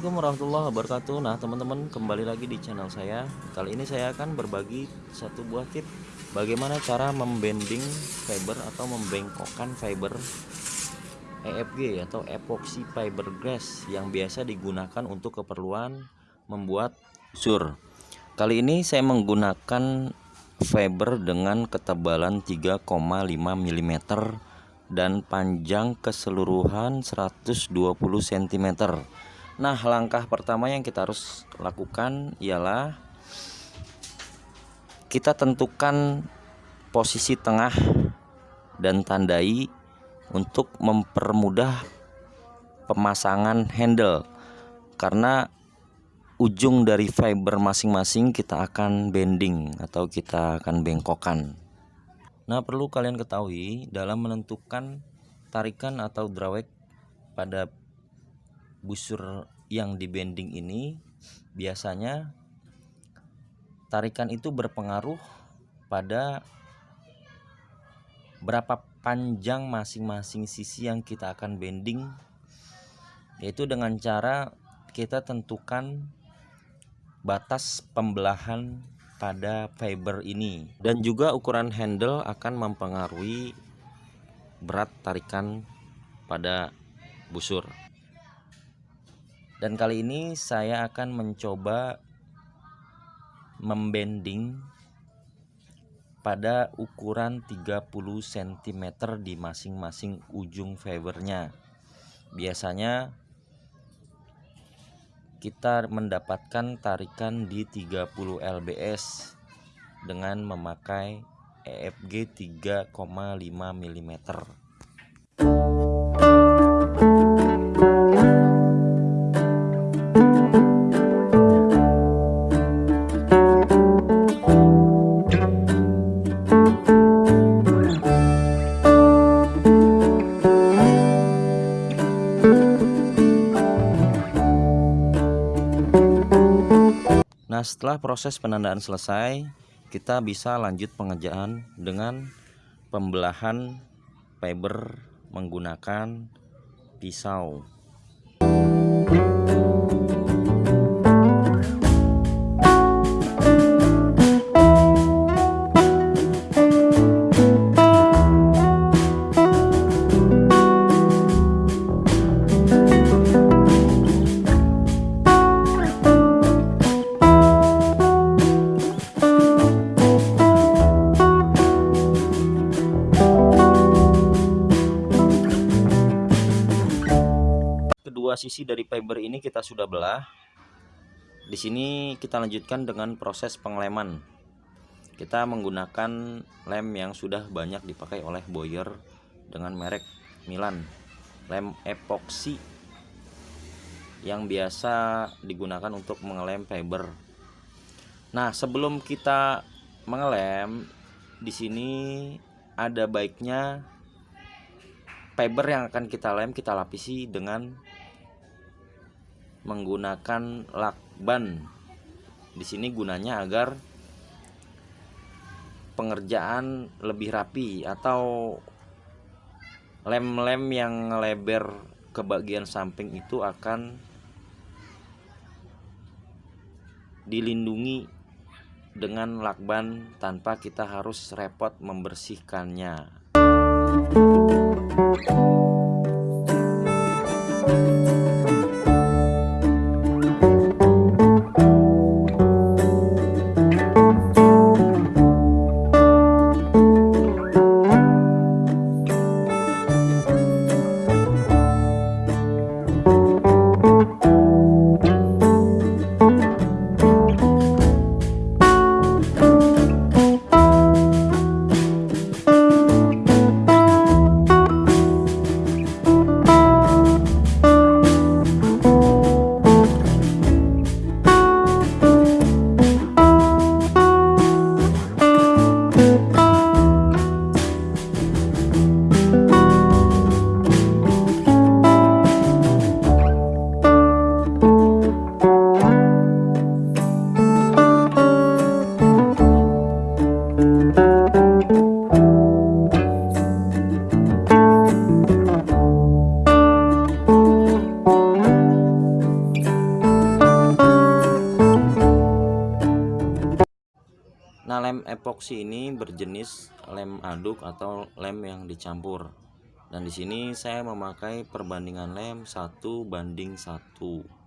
Assalamualaikum warahmatullahi wabarakatuh. Nah teman-teman kembali lagi di channel saya. Kali ini saya akan berbagi satu buah tip Bagaimana cara membending fiber atau membengkokkan fiber EFG atau epoxy fiberglass Yang biasa digunakan untuk keperluan membuat sur. Kali ini saya menggunakan fiber dengan ketebalan 3,5 mm dan panjang keseluruhan 120 cm Nah langkah pertama yang kita harus lakukan ialah Kita tentukan posisi tengah dan tandai untuk mempermudah pemasangan handle. Karena ujung dari fiber masing-masing kita akan bending atau kita akan bengkokkan Nah perlu kalian ketahui dalam menentukan tarikan atau drawek pada busur yang di bending ini biasanya tarikan itu berpengaruh pada berapa panjang masing-masing sisi yang kita akan bending yaitu dengan cara kita tentukan batas pembelahan pada fiber ini. Dan juga ukuran handle akan mempengaruhi berat tarikan pada busur dan kali ini saya akan mencoba membending pada ukuran 30 cm di masing-masing ujung fibernya. Biasanya kita mendapatkan tarikan di 30 lbs dengan memakai EFG 3,5 mm setelah proses penandaan selesai kita bisa lanjut pengerjaan dengan pembelahan fiber menggunakan pisau sisi dari fiber ini kita sudah belah. Di sini kita lanjutkan dengan proses pengleman. Kita menggunakan lem yang sudah banyak dipakai oleh Boyer dengan merek Milan. Lem epoxy yang biasa digunakan untuk mengelem fiber. Nah, sebelum kita mengelem, di sini ada baiknya fiber yang akan kita lem kita lapisi dengan menggunakan lakban. Di sini gunanya agar pengerjaan lebih rapi atau lem-lem yang lebar ke bagian samping itu akan dilindungi dengan lakban tanpa kita harus repot membersihkannya. Lem epoksi ini berjenis lem aduk atau lem yang dicampur. Dan di sini saya memakai perbandingan lem 1 banding 1.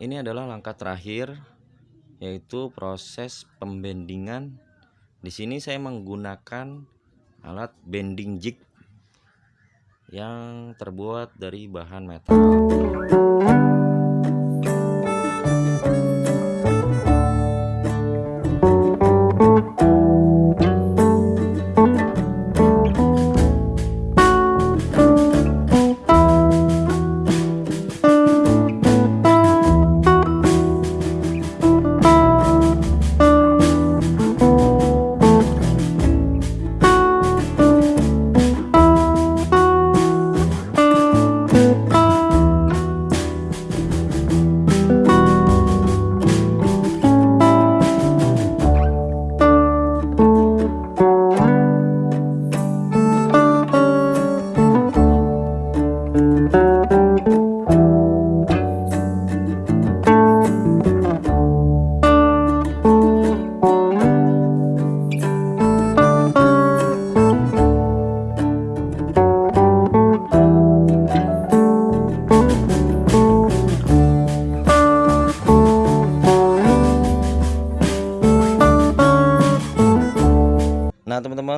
Ini adalah langkah terakhir yaitu proses pembendingan. Di sini saya menggunakan alat bending jig yang terbuat dari bahan metal.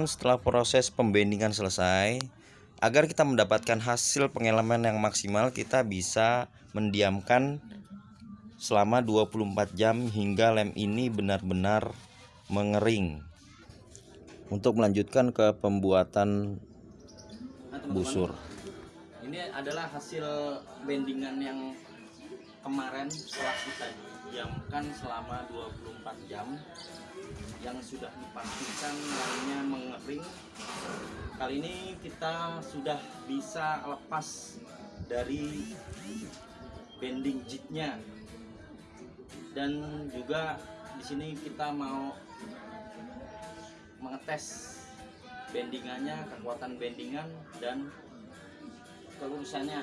Nah setelah proses pembendingan selesai. Agar kita mendapatkan hasil pengeleman yang maksimal Kita bisa mendiamkan selama 24 jam hingga lem ini benar-benar mengering. Untuk melanjutkan ke pembuatan busur. Ini adalah hasil bendingan yang kemarin setelah kita diamkan selama 24 jam yang sudah dipastikan lemnya mengering kali ini kita sudah bisa lepas dari bending jignya dan juga di sini kita mau mengetes bendingannya kekuatan bendingan dan kelurusannya